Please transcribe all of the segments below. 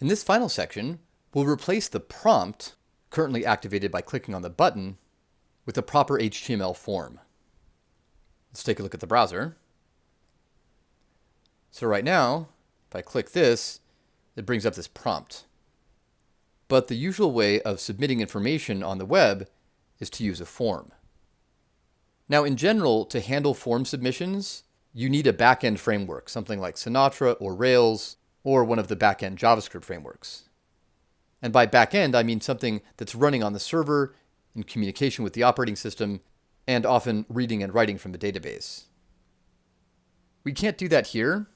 In this final section, we'll replace the prompt, currently activated by clicking on the button, with a proper HTML form. Let's take a look at the browser. So right now, if I click this, it brings up this prompt. But the usual way of submitting information on the web is to use a form. Now, in general, to handle form submissions, you need a backend framework, something like Sinatra or Rails, or one of the backend JavaScript frameworks. And by backend, I mean something that's running on the server in communication with the operating system and often reading and writing from the database. We can't do that here,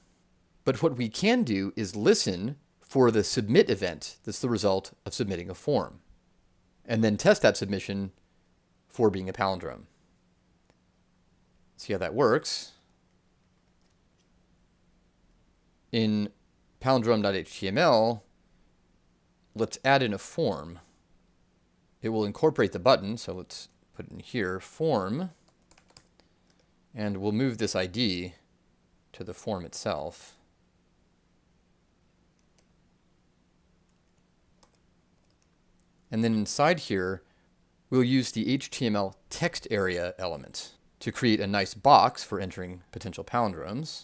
but what we can do is listen for the submit event that's the result of submitting a form, and then test that submission for being a palindrome. See how that works. In palindrome.html, let's add in a form. It will incorporate the button, so let's put it in here, form, and we'll move this ID to the form itself. And then inside here, we'll use the HTML text area element to create a nice box for entering potential palindromes.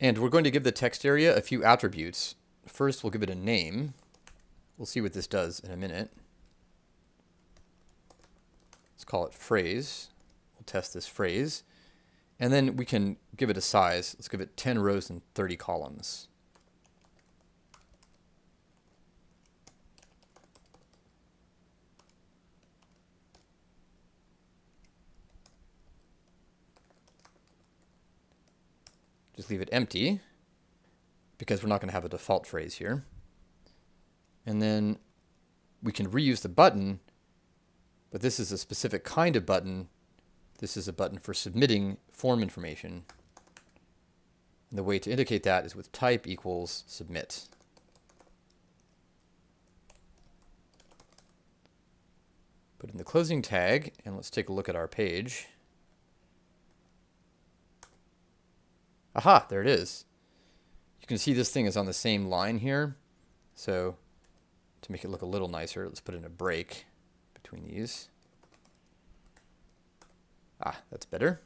And we're going to give the text area a few attributes. First, we'll give it a name. We'll see what this does in a minute. Let's call it phrase. We'll test this phrase. And then we can give it a size. Let's give it 10 rows and 30 columns. Just leave it empty because we're not going to have a default phrase here. And then we can reuse the button, but this is a specific kind of button. This is a button for submitting form information. And the way to indicate that is with type equals submit. Put in the closing tag, and let's take a look at our page. Aha, there it is. You can see this thing is on the same line here. So to make it look a little nicer, let's put in a break between these. Ah, that's better.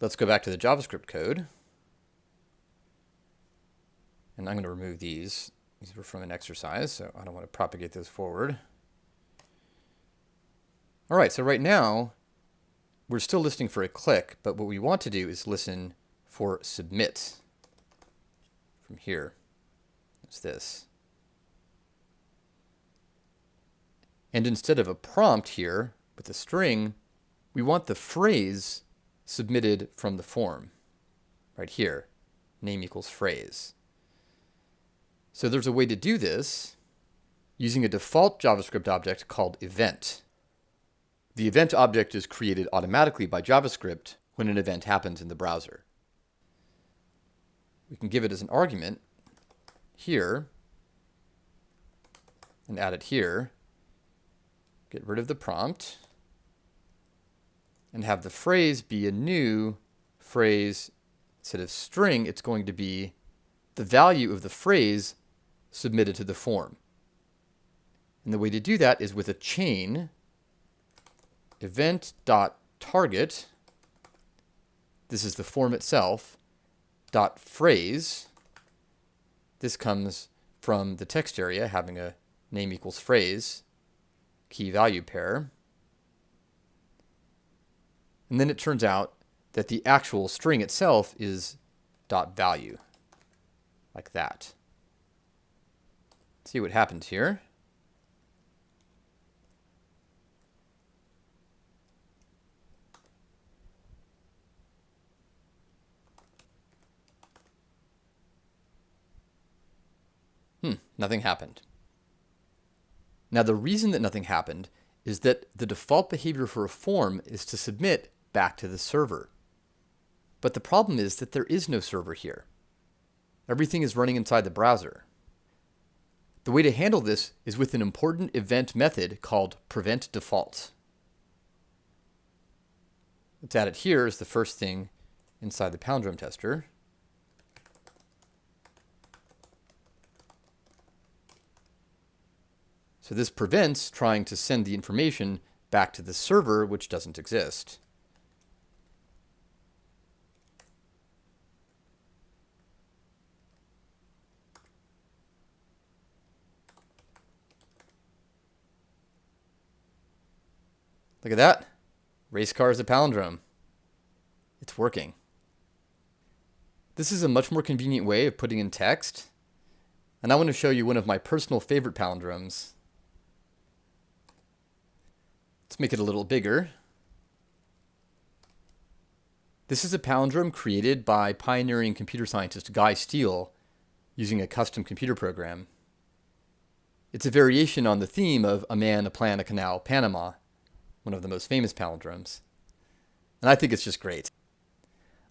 Let's go back to the JavaScript code. And I'm going to remove these. These were from an exercise, so I don't want to propagate those forward. All right, so right now, we're still listening for a click, but what we want to do is listen for submit from here. It's this. And instead of a prompt here with a string, we want the phrase submitted from the form right here, name equals phrase. So there's a way to do this using a default JavaScript object called event. The event object is created automatically by JavaScript when an event happens in the browser. We can give it as an argument here and add it here. Get rid of the prompt and have the phrase be a new phrase instead of string, it's going to be the value of the phrase submitted to the form. And the way to do that is with a chain event.target, this is the form itself, dot phrase, this comes from the text area having a name equals phrase, key value pair. And then it turns out that the actual string itself is dot value, like that. Let's see what happens here. Nothing happened. Now the reason that nothing happened is that the default behavior for a form is to submit back to the server. But the problem is that there is no server here. Everything is running inside the browser. The way to handle this is with an important event method called prevent default. Let's add it here as the first thing inside the palindrome tester. So this prevents trying to send the information back to the server, which doesn't exist. Look at that. Race car is a palindrome. It's working. This is a much more convenient way of putting in text. And I want to show you one of my personal favorite palindromes. Let's make it a little bigger. This is a palindrome created by pioneering computer scientist Guy Steele using a custom computer program. It's a variation on the theme of a man, a plan, a canal, Panama, one of the most famous palindromes. And I think it's just great.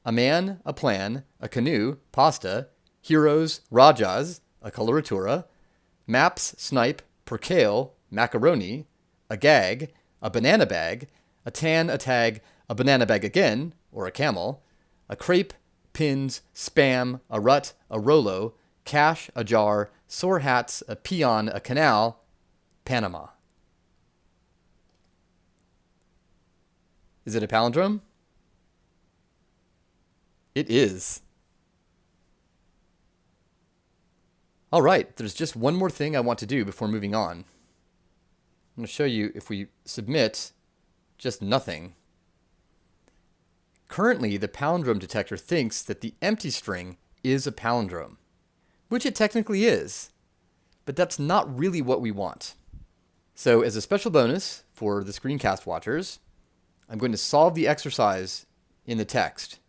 A man, a plan, a canoe, pasta, heroes, rajas, a coloratura, maps, snipe, percale, macaroni, a gag, a banana bag, a tan, a tag, a banana bag again, or a camel, a crepe, pins, spam, a rut, a rolo, cash, a jar, sore hats, a peon, a canal, Panama. Is it a palindrome? It is. All right, there's just one more thing I want to do before moving on. I'm going to show you if we submit just nothing. Currently, the palindrome detector thinks that the empty string is a palindrome, which it technically is, but that's not really what we want. So as a special bonus for the screencast watchers, I'm going to solve the exercise in the text.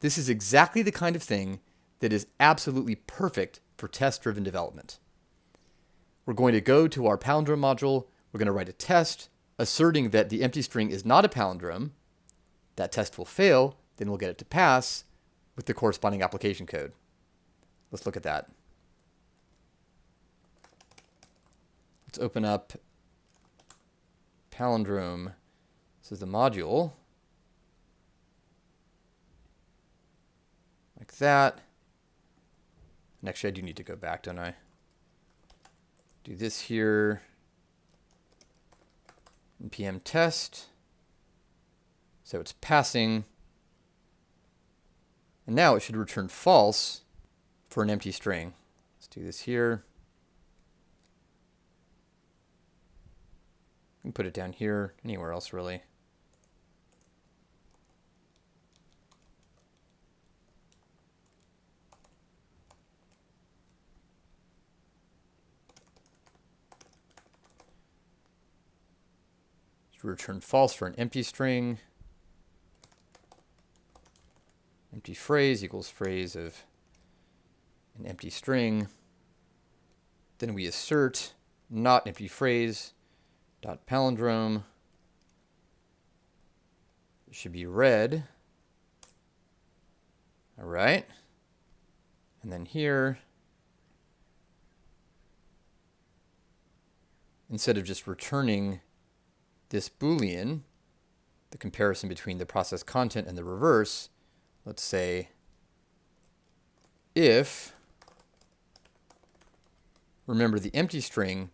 This is exactly the kind of thing that is absolutely perfect for test-driven development. We're going to go to our palindrome module. We're going to write a test asserting that the empty string is not a palindrome. That test will fail. Then we'll get it to pass with the corresponding application code. Let's look at that. Let's open up palindrome. This is the module. like that. And actually, I do need to go back, don't I? Do this here. Npm test. So it's passing. And now it should return false for an empty string. Let's do this here. And put it down here, anywhere else really. Return false for an empty string. Empty phrase equals phrase of an empty string. Then we assert not empty phrase dot palindrome it should be red. All right. And then here, instead of just returning this Boolean, the comparison between the process content and the reverse, let's say if, remember the empty string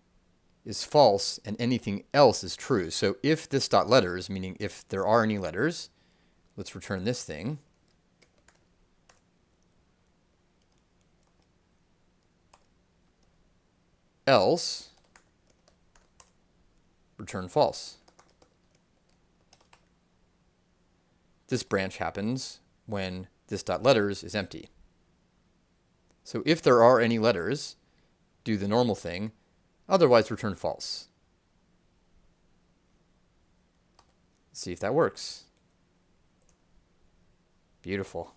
is false and anything else is true. So if this dot letters, meaning if there are any letters, let's return this thing. Else, return false. This branch happens when this dot letters is empty. So if there are any letters, do the normal thing, otherwise return false. Let's see if that works. Beautiful.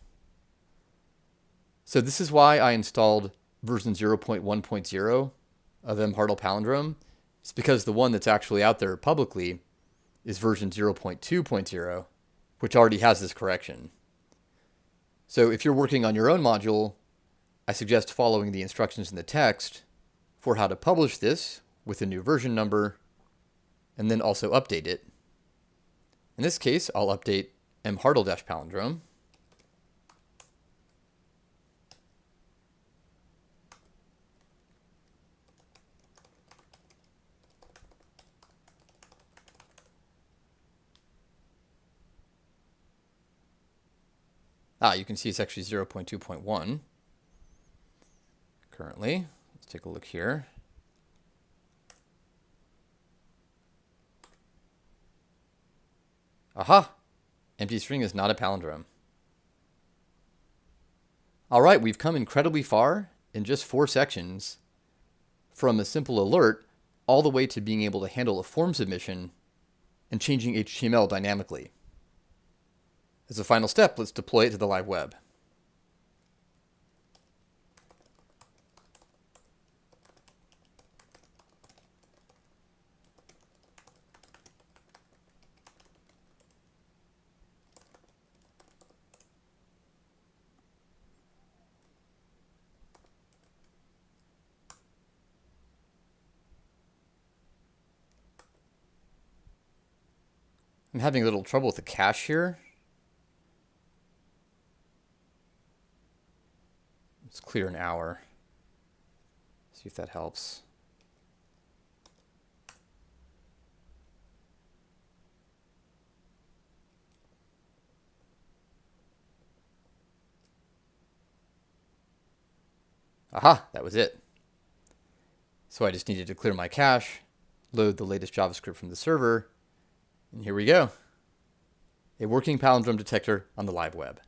So this is why I installed version 0.1.0 of mhartl-palindrome. It's because the one that's actually out there publicly is version 0.2.0 which already has this correction. So if you're working on your own module, I suggest following the instructions in the text for how to publish this with a new version number, and then also update it. In this case, I'll update mhartl-palindrome. Ah, you can see it's actually 0.2.1 currently. Let's take a look here. Aha! Empty string is not a palindrome. All right, we've come incredibly far in just four sections from a simple alert all the way to being able to handle a form submission and changing HTML dynamically. As a final step, let's deploy it to the live web. I'm having a little trouble with the cache here. Let's clear an hour. See if that helps. Aha, that was it. So I just needed to clear my cache, load the latest JavaScript from the server, and here we go. A working palindrome detector on the live web.